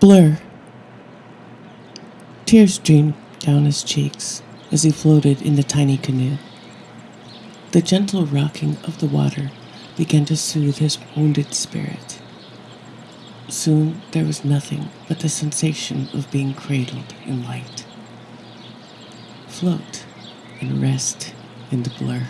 Blur. Tears streamed down his cheeks as he floated in the tiny canoe. The gentle rocking of the water began to soothe his wounded spirit. Soon there was nothing but the sensation of being cradled in light. Float and rest in the blur.